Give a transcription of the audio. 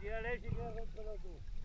Diğer her şeyi kontrol